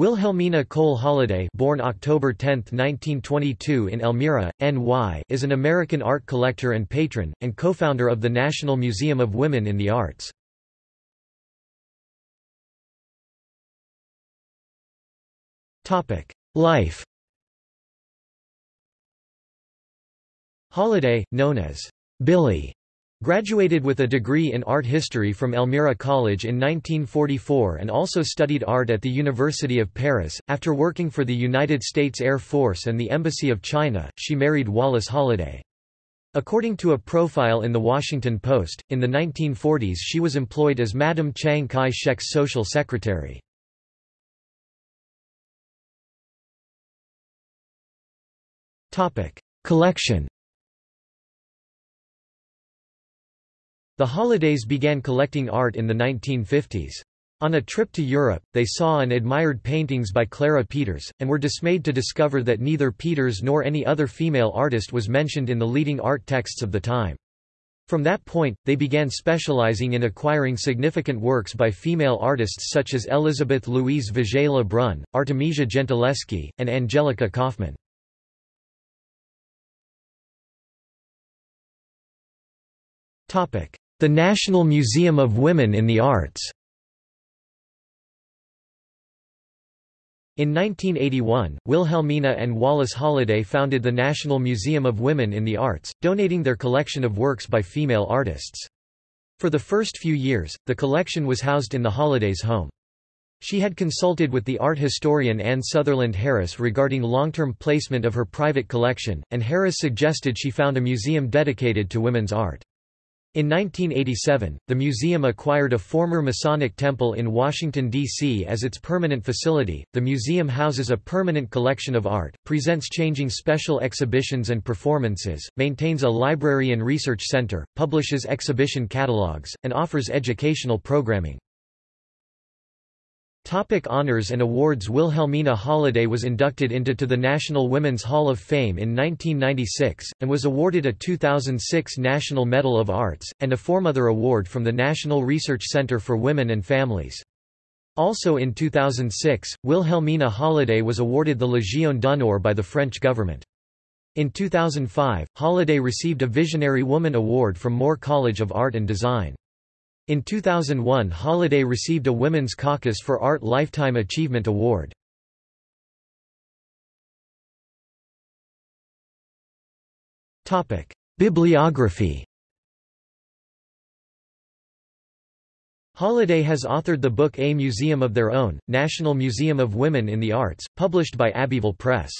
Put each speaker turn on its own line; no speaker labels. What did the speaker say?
Wilhelmina Cole Holladay born October 10, 1922 in Elmira, NY is an American art collector and patron, and co-founder of the National Museum of Women in the Arts. Life Holladay, known as Billie, Graduated with a degree in art history from Elmira College in 1944 and also studied art at the University of Paris. After working for the United States Air Force and the Embassy of China, she married Wallace Holladay. According to a profile in The Washington Post, in the 1940s she was employed as Madame Chiang Kai-shek's social secretary. Collection The Holladays began collecting art in the 1950s. On a trip to Europe, they saw and admired paintings by Clara Peeters, and were dismayed to discover that neither Peeters nor any other female artist was mentioned in the leading art texts of the time. From that point, they began specializing in acquiring significant works by female artists such as Elizabeth Louise Vigée Lebrun, Artemisia Gentileschi, and Angelica Kauffman. The National Museum of Women in the Arts In 1981, Wilhelmina and Wallace Holladay founded the National Museum of Women in the Arts, donating their collection of works by female artists. For the first few years, the collection was housed in the Holladays' home. She had consulted with the art historian Anne Sutherland Harris regarding long-term placement of her private collection, and Harris suggested she found a museum dedicated to women's art. In 1987, the museum acquired a former Masonic temple in Washington, D.C. as its permanent facility. The museum houses a permanent collection of art, presents changing special exhibitions and performances, maintains a library and research center, publishes exhibition catalogs, and offers educational programming. Topic honors and awards Wilhelmina Holladay was inducted into to the National Women's Hall of Fame in 1996, and was awarded a 2006 National Medal of Arts, and a Foremother Award from the National Research Center for Women and Families. Also in 2006, Wilhelmina Holladay was awarded the Légion d'honneur by the French government. In 2005, Holladay received a Visionary Woman Award from Moore College of Art and Design. In 2001 Holladay received a Women's Caucus for Art Lifetime Achievement Award. Bibliography Holladay has authored the book A Museum of Their Own, National Museum of Women in the Arts, published by Abbeville Press.